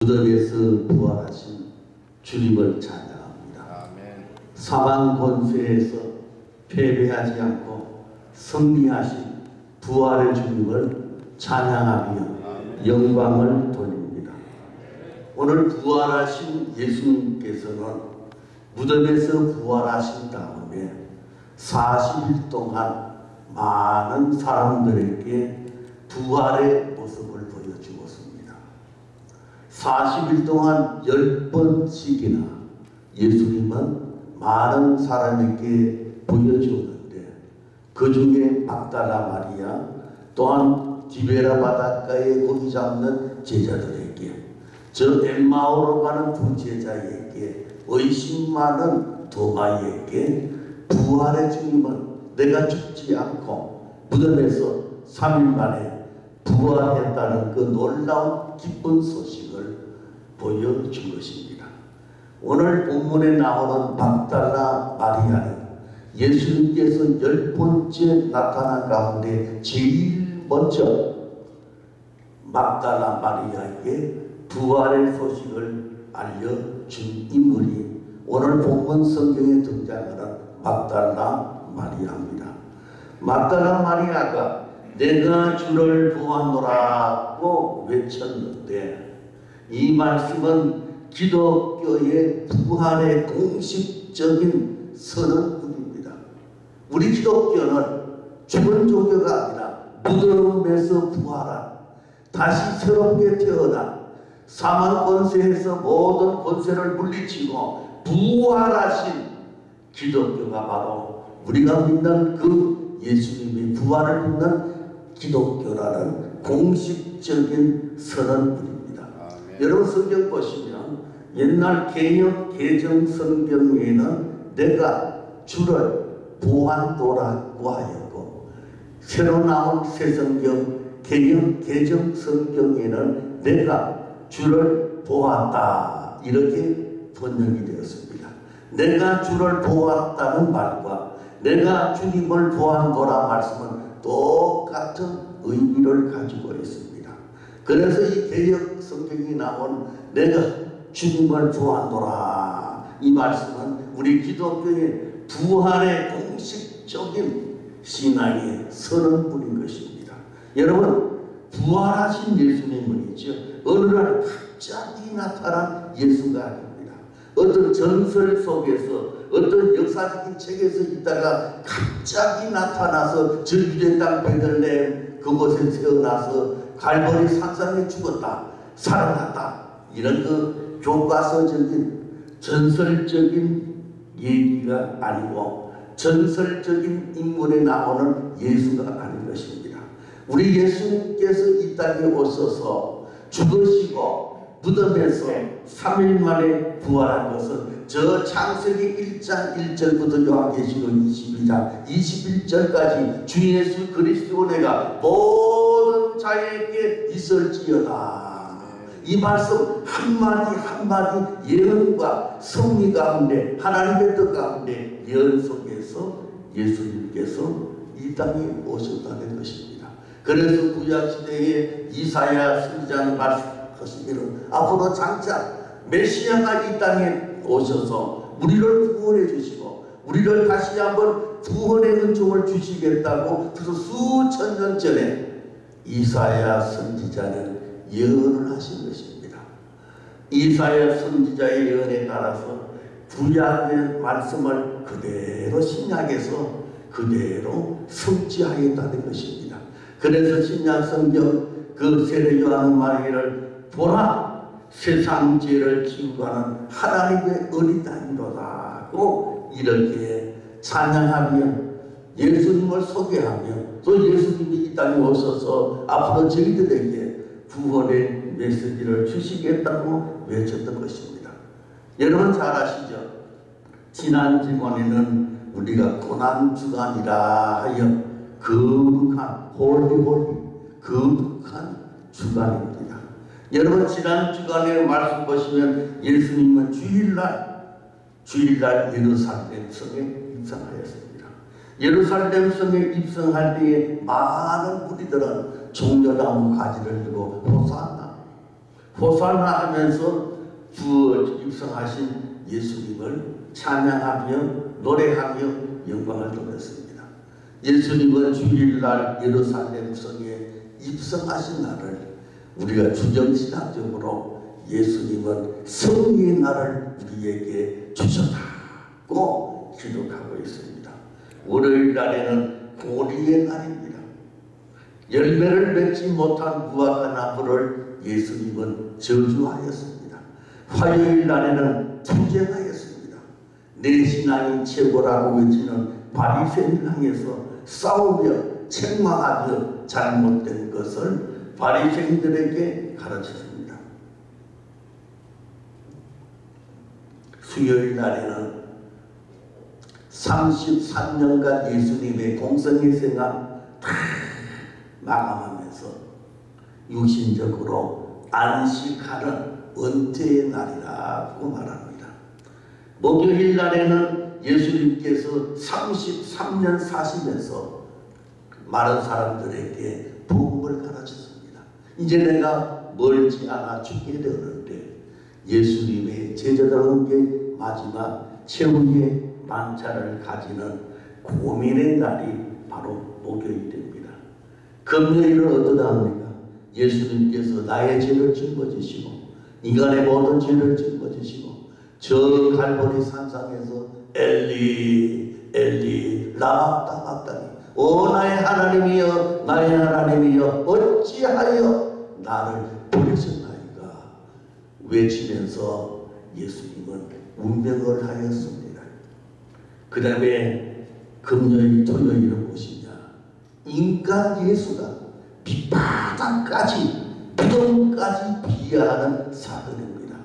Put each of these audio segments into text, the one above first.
무덤에서 부활하신 주님을 찬양합니다. 아멘. 사망 권세에서 패배하지 않고 승리하신 부활의 주님을 찬양하며 영광을 돌립니다. 오늘 부활하신 예수님께서는 무덤에서 부활하신 다음에 40일 동안 많은 사람들에게 부활의 모습을. 40일 동안 10번씩이나 예수님은 많은 사람에게 보여주었는데 그 중에 막달라 마리아 또한 디베라 바닷가에 고기 잡는 제자들에게 저 엠마오로 가는 두 제자에게 의심 많은 도마에게 부활의 주님은 내가 죽지 않고 무덤에서 3일 만에 부활했다는 그 놀라운 기쁜 소식을 보여준 것입니다. 오늘 본문에 나오는 박달라 마리아는 예수님께서 열 번째 나타난 가운데 제일 먼저 막달라 마리아에게 부활의 소식을 알려준 인물이 오늘 본문 성경에 등장하는 막달라 마리아입니다. 막달라 마리아가 내가 주를 보았노라고 외쳤는데 이 말씀은 기독교의 부활의 공식적인 선언입니다. 우리 기독교는 죽은 종교가 아니라 무덤에서 부활한 다시 새롭게 태어난 사망 권세에서 모든 권세를 물리치고 부활하신 기독교가 바로 우리가 믿는 그 예수님의 부활을 믿는 기독교라는 공식적인 선언입니다. 여러분 성경 보시면 옛날 개혁 개정 성경에는 내가 주를 보았노라고 하였고 새로 나온 새 성경 개혁 개정 성경에는 내가 주를 보았다 이렇게 번역이 되었습니다. 내가 주를 보았다는 말과 내가 주님을 보았노라 말씀은 똑같은 의미를 가지고 있습니다. 그래서 이 개혁 성경이 나온 내가 주님을 보았노라 이 말씀은 우리 기독교의 부활의 공식적인 신앙의 선언뿐인 것입니다. 여러분 부활하신 예수님은이죠. 어느 날 갑자기 나타난 예수가 아닙니다. 어떤 전설 속에서 어떤 역사적인 책에서 있다가 갑자기 나타나서 저 유대 땅 베들레헴 그곳에 태어나서 갈보리 산상에 죽었다 살아났다 이런 그 교과서적인 전설적인 얘기가 아니고 전설적인 인물에 나오는 예수가 아닌 것입니다. 우리 예수님께서 이 땅에 오셔서 죽으시고 무덤에서 3일 만에 부활한 것은 저 창세기 1장 1절부터 요한계시록 22장 21절까지 주 예수 그리스도 내가 모든 자에게 있을지어다. 이 말씀 한마디 한마디 예언과 성리 가운데 하나님의 뜻 가운데 예언 속에서 예수님께서 이 땅에 오셨다는 것입니다. 그래서 구약시대에 이사야 선지자는 말씀하시기를 앞으로 장차 메시아가 이 땅에 오셔서 우리를 구원해 주시고 우리를 다시 한번 구원의 은총을 주시겠다고 그래서 수천 년 전에 이사야 선지자는 예언을 하신 것입니다. 이사야 선지자의 예언에 따라서 구약의 말씀을 그대로 신약에서 그대로 성취하였다는 것입니다. 그래서 신약 성경 그 세례 요한 말기를 보라 세상 죄를 지우고 하는 하나님의 어린 아이로다고 이렇게 찬양하며 예수님을 소개하며 또 예수님이 이 땅에 오셔서 앞으로 저희들에게 구원의 메시지를 주시겠다고 외쳤던 것입니다. 여러분 잘 아시죠? 지난 주간에는 우리가 고난주간이라 하여 거룩한 holy holy 거룩한 주간입니다. 여러분 지난 주간에 말씀 보시면 예수님은 주일날 주일날 예루살렘 성에 입성하였습니다. 예루살렘 성에 입성할 때에 많은 무리들은 종려나무 가지를 들고 호산나 호산나 하면서 주 입성하신 예수님을 찬양하며 노래하며 영광을 돌렸습니다. 예수님은 주일날 예루살렘 성에 입성하신 날을 우리가 주정신학적으로 예수님은 성리의 날을 우리에게 주셨다고 기록하고 있습니다. 월요일 날에는 고리의 날입니다. 열매를 맺지 못한 무화과 나무를 예수님은 저주하였습니다. 화요일 날에는 투쟁하였습니다. 내 신앙이 최고라고 외치는 바리새인을 향해서 싸우며 책망하며 잘못된 것을 바리새인들에게 가르쳤습니다. 수요일 날에는 33년간 예수님의 공생의 생활 다 마감하면서 육신적으로 안식하는 은퇴의 날이라고 말합니다. 목요일 날에는 예수님께서 33년 사시면서 많은 사람들에게 복음을 가르쳤습니다. 이제 내가 멀지 않아 죽게 되었는데 예수님의 제자들은 게 마지막 최후의 만찬을 가지는 고민의 날이 바로 목요일 됩니다. 금요일은 어떠다 합니까? 예수님께서 나의 죄를 짊어지시고 인간의 모든 죄를 짊어지시고 저 갈보리 산상에서 엘리 엘리 라마따마따니 오 나의 하나님이여 나의 하나님이여 어찌하여 나를 버리셨나이까 외치면서 예수님은 운명을 하였습니다. 그 다음에 금요일 토요일은 무엇이냐 인간 예수가 밑바닥까지 부동까지 비하하는 사건입니다.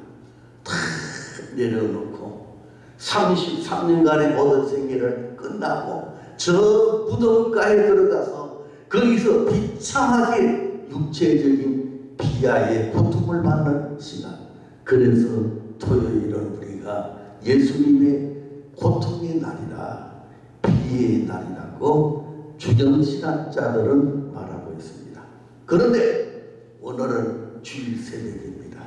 다 내려놓고 33년간의 모든 생애를 끝나고 저 무덤가에 들어가서 거기서 비참하게 육체적인 비하의 고통을 받는 시간 그래서 토요일은 우리가 예수님의 고통의 날이라 비의 날이라고 주경신학자들은 말하고 있습니다. 그런데 오늘은 주일 새벽입니다.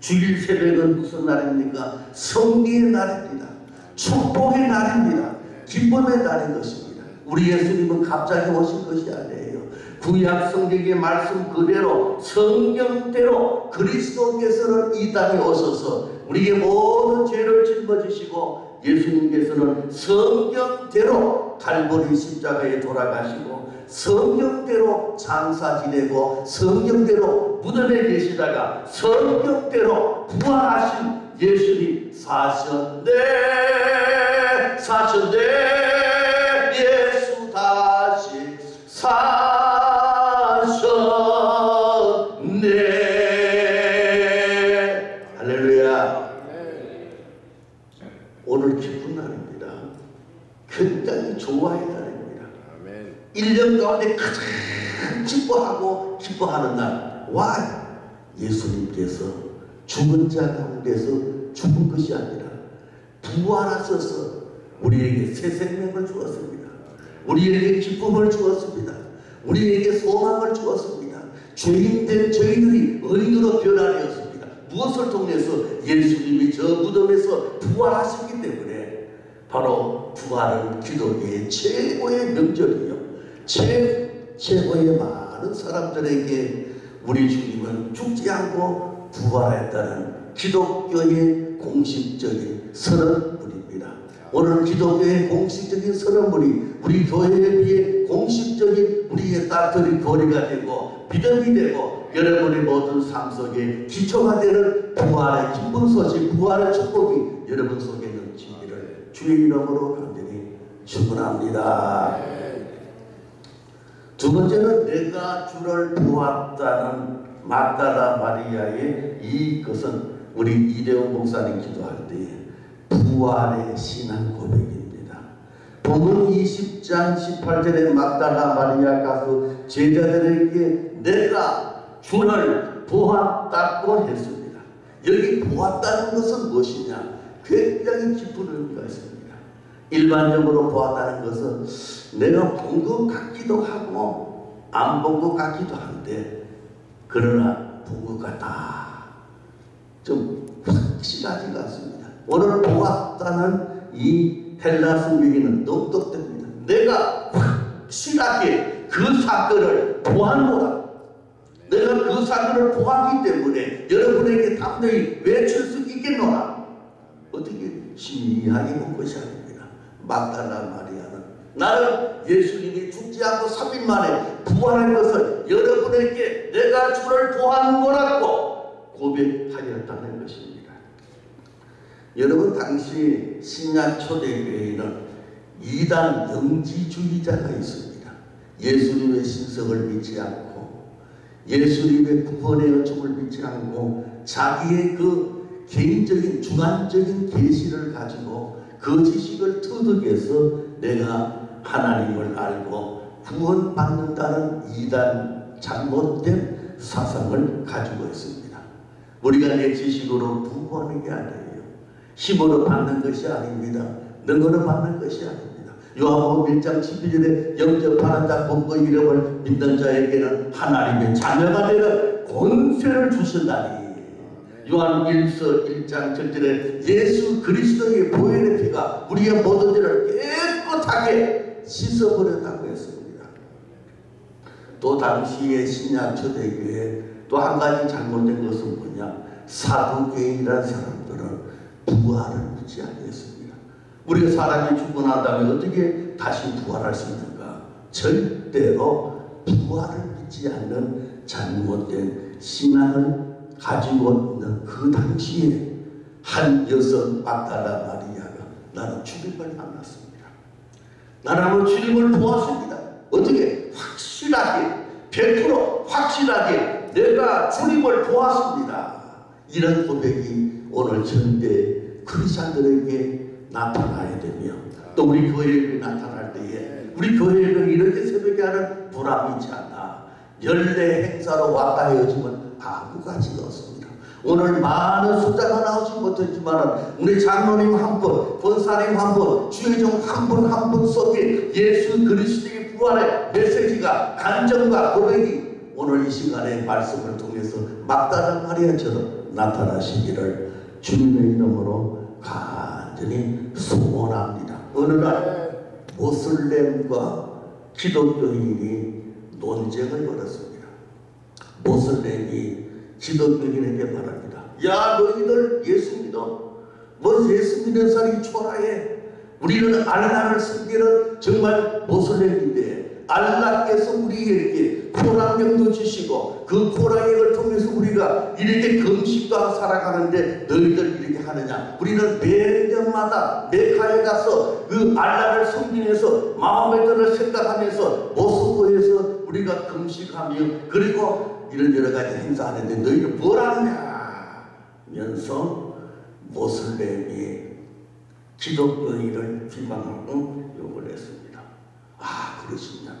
주일 새벽은 무슨 날입니까? 성리의 날입니다. 축복의 날입니다. 기쁨의 날인 것입니다. 우리 예수님은 갑자기 오신 것이 아니에요. 구약 성경의 말씀 그대로 성경대로 그리스도께서는 이 땅에 오셔서 우리의 모든 죄를 짊어지시고 예수님께서는 성경대로 갈보리 십자가에 돌아가시고 성경대로 장사 지내고 성경대로 무덤에 계시다가 성경대로 부활하신 예수님 사셨네 사셨네 가운데 가장 기뻐하고 기뻐하는 날. 와! 예수님께서 죽은 자 가운데서 죽은 것이 아니라 부활하셔서 우리에게 새 생명을 주었습니다. 우리에게 기쁨을 주었습니다. 우리에게 소망을 주었습니다. 죄인된 저희들이 의인으로 변화되었습니다. 무엇을 통해서 예수님이 저 무덤에서 부활하셨기 때문에 바로 부활은 기독교의 최고의 명절이요. 최, 최고의 많은 사람들에게 우리 주님은 죽지 않고 부활했다는 기독교의 공식적인 선언물입니다. 오늘 기독교의 공식적인 선언물이 우리 교회에 비해 공식적인 우리의 딸들이 거리가 되고 믿음이 되고 여러분의 모든 삶 속에 기초가 되는 부활의 기쁜 소식, 부활의 축복이 여러분 속에 넘치기를 주의 이름으로 간절히 축원합니다. 두 번째는 내가 주를 보았다는 막다라 마리아의 이 것은 우리 이대호 목사님 기도할 때 부활의 신앙 고백입니다. 본문 20장 18절에 막다라 마리아 가서 제자들에게 내가 주를 보았다고 했습니다. 여기 보았다는 것은 무엇이냐? 굉장히 깊은 의미가 있습니다. 일반적으로 보았다는 것은 내가 본 것 같기도 하고 안 본 것 같기도 한데 그러나 본 것 같다 좀 확실하지가 않습니다. 오늘 보았다는 이 헬라 성경에는 똑똑됩니다. 내가 확실하게 그 사건을 보았노라. 내가 그 사건을 보았기 때문에 여러분에게 담대히 외칠 수 있겠노라. 어떻게 신이하게 본 것이 아닙니다. 막달라 마리아는 나는 예수님이 죽지 않고 3일 만에 부활한 것을 여러분에게 내가 주를 보한 거라고 고백하였다는 것입니다. 여러분 당시 신약 초대교회에는 이단 영지주의자가 있습니다. 예수님의 신성을 믿지 않고 예수님의 구원의 은총을 믿지 않고 자기의 그 개인적인 주관적인 계시를 가지고 그 지식을 터득해서 내가 하나님을 알고 구원받는다는 이단 잘못된 사상을 가지고 있습니다. 우리가 내 지식으로 구원하는 게 아니에요. 힘으로 받는 것이 아닙니다. 능으로 받는 것이 아닙니다. 요한복음 1장 12절에 영접하는 자 본거 이름을 믿는 자에게는 하나님의 자녀가 되는 권세를 주신다니 요한 1서 1장 7절에 예수 그리스도의 보혈의 피가 우리의 모든 죄를 깨끗하게 씻어버렸다고 했습니다. 또 당시의 신약 초대교회 또 한 가지 잘못된 것은 뭐냐 사도계인이라는 사람들은 부활을 믿지 않겠습니다. 우리가 사람이 죽고 난 다음에 어떻게 다시 부활할 수 있는가? 절대로 부활을 믿지 않는 잘못된 신앙을 가지고 있는 그 당시에 한 여성 막달라 마리아가 나는 주님을 만났습니다. 나는 주님을 보았습니다. 어떻게? 확실하게 100% 확실하게 내가 주님을 보았습니다. 이런 고백이 오늘 전대 크리스천들에게 나타나야 되며 또 우리 교회에 나타날 때에 우리 교회는 이렇게 새벽에 하는 보람이 있지 않나 연례 행사로 왔다 헤어지면 아무 가치가 없습니다. 오늘 많은 숫자가 나오지 못했지만 우리 장로님 한 분, 권사님 한 분, 주의종 한 분 한 분 속에 예수 그리스도의 부활의 메시지가 간정과 고백이 오늘 이 시간의 말씀을 통해서 막다른 마리아처럼 나타나시기를 주님의 이름으로 간절히 소원합니다. 어느 날 모슬렘과 기독교인이 논쟁을 벌였습니다. 모슬렘이 기독교인에게 말합니다. 야 너희들 예수 믿어. 뭐 예수 믿는 사람이 초라해. 우리는 알라를 섬기는 정말 모슬렘인데 알라께서 우리에게 코랑령도 주시고 그 코랑령을 통해서 우리가 이렇게 금식과 살아가는데 너희들 이렇게 하느냐 우리는 매년마다 메카에 가서 그 알라를 섬기면서 마음의 뜻을 생각하면서 모스크에서 우리가 금식하며 그리고 이런 여러 가지 행사 하는데 너희들 뭘 하느냐 면서 모슬렘이 기독교인을 비방하고 욕을 했습니다. 아 그러시냐고.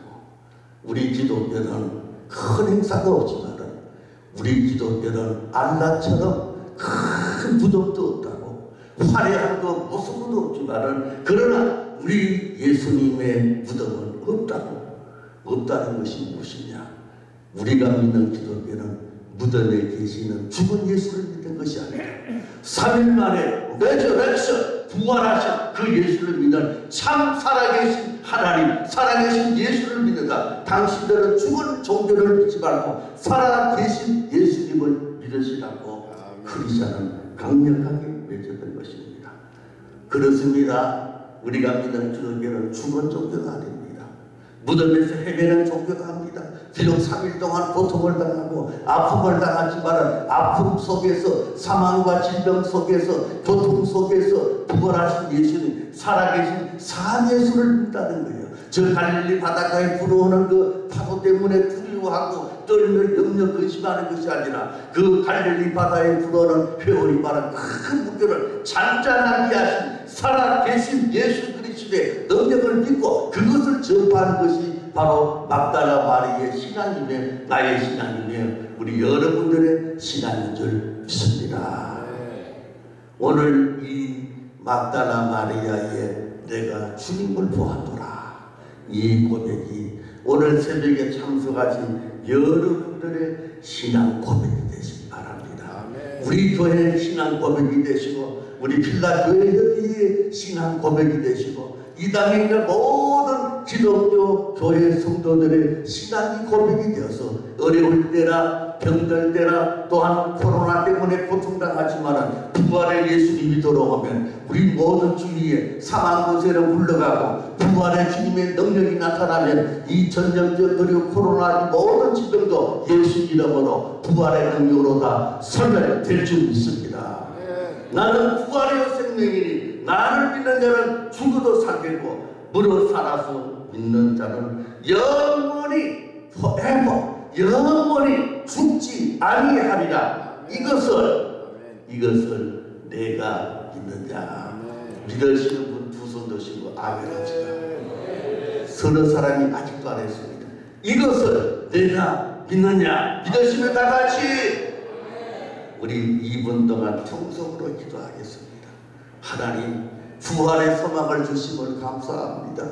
우리 기독교는 큰 행사가 없지만 우리 기독교는 알라처럼 큰 부족도 없다고 화려한 거 모습도 없지만 그러나 우리 예수님의 무덤은 없다고 없다는 것이 무엇이냐 우리가 믿는 기독교는 무덤에 계시는 죽은 예수를 믿는 것이 아니라 3일 만에 레저렉션 부활하신 그 예수를 믿는 참 살아계신 하나님 살아계신 예수를 믿는다. 당신들은 죽은 종교를 믿지 말고 살아계신 예수님을 믿으시라고 크리스천은 강력하게 맺었던 것입니다. 그렇습니다. 우리가 믿는 기독교는 죽은 종교가 아닙니다. 무덤에서 헤매는 종교가 합니다. 비록 3일 동안 고통을 당하고 아픔을 당하지만 아픔 속에서 사망과 질병 속에서 고통 속에서 부활하신 예수님 살아계신 산 예수를 믿다는 거예요. 저 갈릴리 바닷가에 불어오는 그 파도 때문에 두려워하고 떨며 염려 근심하는 것이 아니라 그 갈릴리 바다에 불어오는 회오리 바람 큰 물결을 잔잔하게 하신 살아계신 예수 그리스도의 능력을 믿고 그것을 전파하는 것이 바로 막달라 마리의 신앙이며 나의 신앙이며 우리 여러분들의 신앙인 줄 믿습니다. 오늘 이 막달라 마리아의 내가 주님을 보았노라. 이 고백이 오늘 새벽에 참석하신 여러분들의 신앙 고백이 되시기 바랍니다. 우리 교회 신앙 고백이 되시고 우리 필라 교회 협의회의 신앙 고백이 되시고 이 땅에 있는 모든 기독교 교회 성도들의 신앙이 고백이 되어서 어려울 때나 병들 때나 또한 코로나 때문에 고통당하지만 부활의 예수님이 돌아오면 우리 모든 주위에 사망 곳에로 물러가고 부활의 주님의 능력이 나타나면 이 전쟁적 그리고 코로나 모든 질병도 예수 이름으로 부활의 능력으로 다 소멸될 줄 믿습니다. 나는 부활의 생명이니 나를 믿는 자는 죽어도 살겠고 무릇 살아서 믿는 자는 영원히 forever 영원히 죽지 아니하리라. 이것을 이것을 내가 믿느냐? 믿으시는 분 두 손 드시고 아멘 합시다. 서너 사람이 아직도 안 했습니다. 이것을 내가 믿느냐? 믿으시면 다 같이 우리 2분 동안 통성으로 기도하겠습니다. 하나님 부활의 소망을 주심을 감사합니다.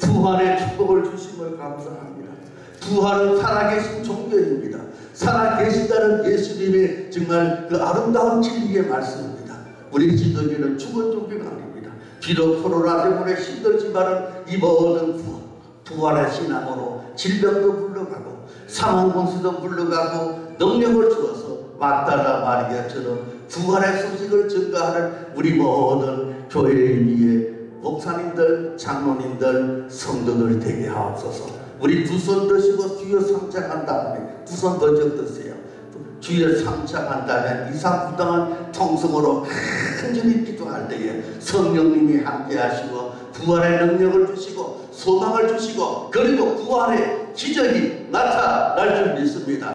부활의 축복을 주심을 감사합니다. 부활은 살아계신 종교입니다. 살아계신다는 예수님의 정말 그 아름다운 진리의 말씀입니다. 우리 지도교는 죽은 종교가 아닙니다. 비록 코로나 때문에 힘들지만은 이 모든 부, 부활의 신앙으로 질병도 물러가고 사망 공수도 물러가고 능력을 주어서 막달라 마리아처럼 부활의 소식을 증거하는 우리 모든 교회 위에 목사님들, 장로님들, 성도들 되게 하옵소서. 우리 두 손 드시고 주여 상장한 다음에 두 손 번쩍 드세요. 주여 상장한 다음에 이상부당한 통성으로 간절히 기도할 때에 성령님이 함께 하시고 부활의 능력을 주시고 소망을 주시고 그리고 부활의 기적이 나타날 줄 믿습니다.